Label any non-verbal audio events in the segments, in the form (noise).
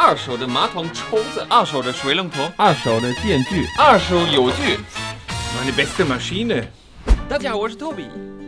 二手的马桶抽子，二手的水龙头，二手的电锯，二手油锯。Meine beste Maschine. 大家好，我是 Toby。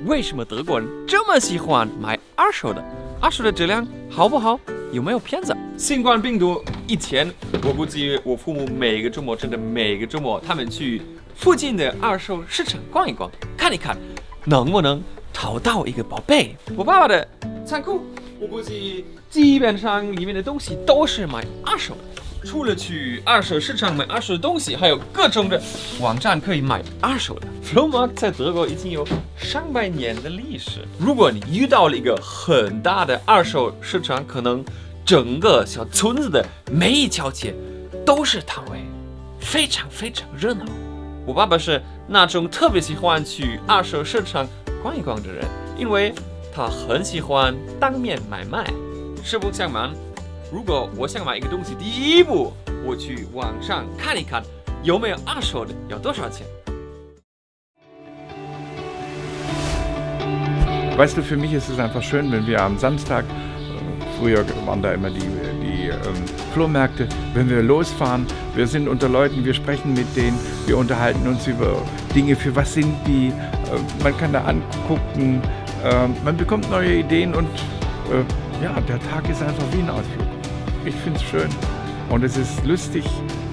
为什么德国人这么喜欢买二手的？二手的质量好不好？有没有骗子？新冠病毒以前，我估计我父母每个周末真的每个周末，他们去附近的二手市场逛一逛，看一看，能不能淘到一个宝贝。我爸爸的仓库，我估计基本上里面的东西都是买二手的。除了去二手市场买二手东西，还有各种的网站可以买二手的。f l o m a r k 在德国已经有上百年的历史。如果你遇到了一个很大的二手市场，可能整个小村子的每一条街都是摊位，非常非常热闹。我爸爸是那种特别喜欢去二手市场逛一逛的人，因为他很喜欢当面买卖。实不相瞒，如果我想买一个东西，第一步我去网上看一看有没有二手的，要多少钱。 Weißt du, für mich ist es einfach schön, wenn wir am Samstag, äh, früher waren da immer die, die ähm, Flohmärkte, wenn wir losfahren, wir sind unter Leuten, wir sprechen mit denen, wir unterhalten uns über Dinge, für was sind die, äh, man kann da angucken, äh, man bekommt neue Ideen und äh, ja, der Tag ist einfach wie ein Ausflug. Ich finde es schön und es ist lustig,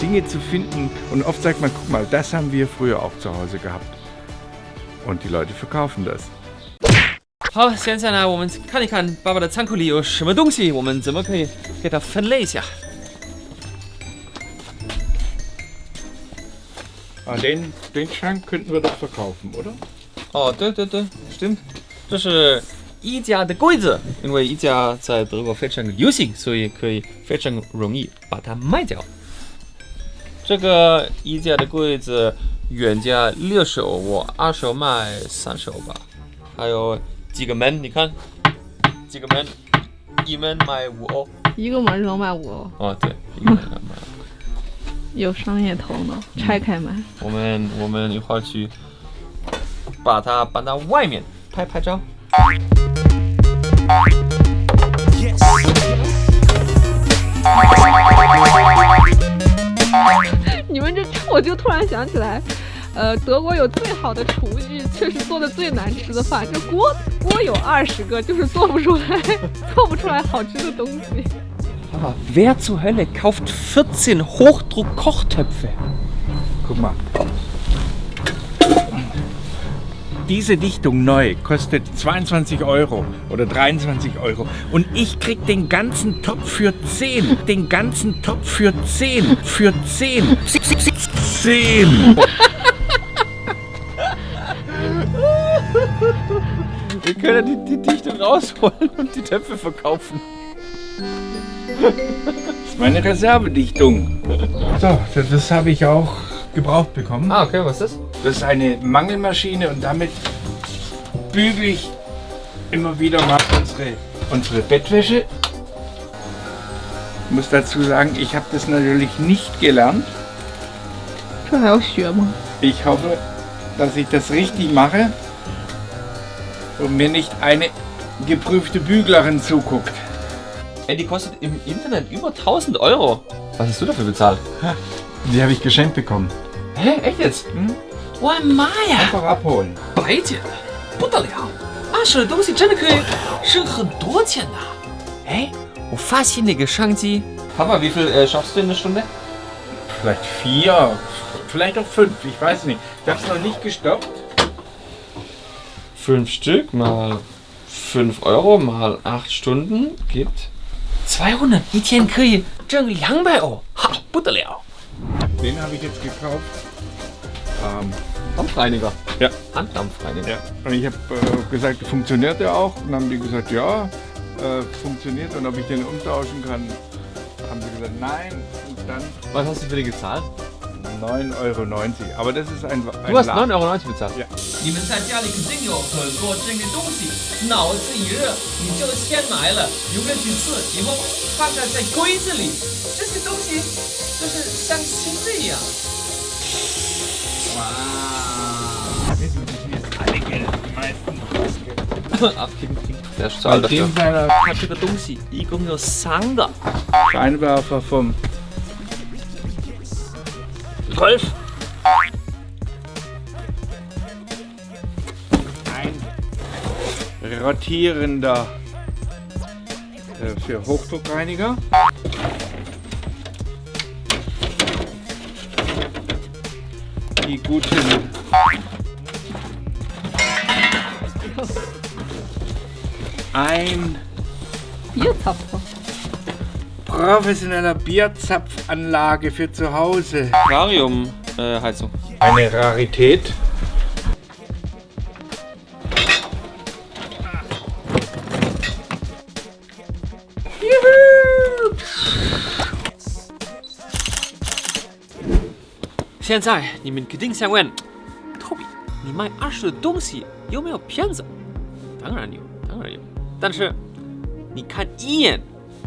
Dinge zu finden und oft sagt man, guck mal, das haben wir früher auch zu Hause gehabt. Und die Leute verkaufen das. 好，现在呢，我们看一看爸爸的仓库里有什么东西，我们怎么可以给它分类一下。 Ah, den, den Schrank könnten wir doch verkaufen, oder? 哦，对对对，stimmt， 这是宜家的柜子，因为宜家在德国非常流行，所以可以非常容易把它卖掉。这个宜家的柜子原价六手，我二手卖三手吧。还有几个门，你看，几个门，一门卖五欧。一个门能卖五欧，哦，对，一个门卖。有商业头脑，拆开卖。我们我们一会儿去把它搬到外面拍拍照。(laughs) 你们这，(laughs) 我就突然想起来，呃，德国有最好的厨具，却是做的最难吃的饭。这锅锅有二十个，就是做不出来，(laughs) 做不出来好吃的东西。Wer zur Hölle kauft 14 Hochdruck-Kochtöpfe? Guck mal. Diese Dichtung neu kostet 22 Euro oder 23 Euro. Und ich krieg den ganzen Topf für 10. Den ganzen Topf für 10. Für 10. 10. Wir können die, die Dichte rausholen und die Töpfe verkaufen. Das ist meine Reservedichtung. So, das, das habe ich auch gebraucht bekommen. Ah, okay, was ist das? Das ist eine Mangelmaschine und damit bügel ich immer wieder mal unsere, unsere Bettwäsche. Ich muss dazu sagen, ich habe das natürlich nicht gelernt. Ich hoffe, dass ich das richtig mache und mir nicht eine geprüfte Büglerin zuguckt. Ey, die kostet im Internet über 1000 Euro. Was hast du dafür bezahlt? Die habe ich geschenkt bekommen. Hä? Echt jetzt? Hm? Oh, Maya! Einfach abholen. 白捡的，不得了！二手的东西真的可以省很多钱的。哎，我发现那个商机。Papa, wie viel äh, schaffst du in einer Stunde? Vielleicht vier, vielleicht auch fünf, ich weiß nicht. Ich habe es noch nicht gestoppt. Fünf Stück mal 5 Euro mal 8 Stunden gibt 200. 一天可以挣200欧，哈，不得了！ Den habe ich jetzt gekauft. Ähm, Dampfreiniger. Ja. Handdampfreiniger. ja. Und ich habe äh, gesagt, funktioniert der auch? Und dann haben die gesagt, ja, äh, funktioniert. Und ob ich den umtauschen kann, haben sie gesagt, nein. Und dann Was hast du für die gezahlt? 9,90 Euro. Aber das ist ein, ein Du hast La- 9,90 Euro bezahlt. Ja. 你们在家里肯定有很多这个东西，脑子一热你就先买了，用了几次以后放在在柜子里，这些东西就是像新的一样。 Wow. Wir sind jetzt alle Geld, die meisten. Abgeben kriegen. Der Stahl dafür. Scheinwerfer vom... Rolf! Ein rotierender äh, für Hochdruckreiniger. Die guten ein Bierzapfer. professioneller Bierzapfanlage für zu Hause. Aquarium-Heizung. Eine Rarität. Juhu! 现在你们肯定想问，Toby，你卖二手的东西有没有骗子？当然有，当然有。但是你看一眼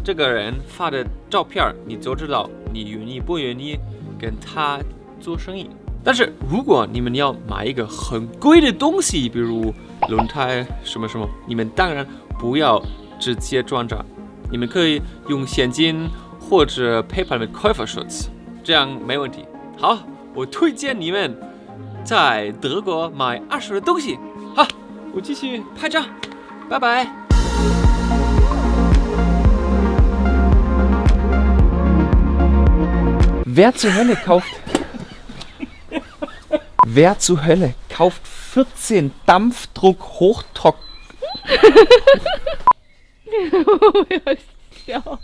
这个人发的照片，你就知道你愿意不愿意跟他做生意。但是如果你们要买一个很贵的东西，比如轮胎什么什么，你们当然不要直接转账，你们可以用现金或者 PayPal mit Käuferschutz，这样没问题。好，我推荐你们在德国买二手的东西。好，我继续拍照，拜拜。 Wer zur Hölle kauft. Wer zur Hölle kauft 14 Dampfdruck Hochtrock. (laughs) 我要笑。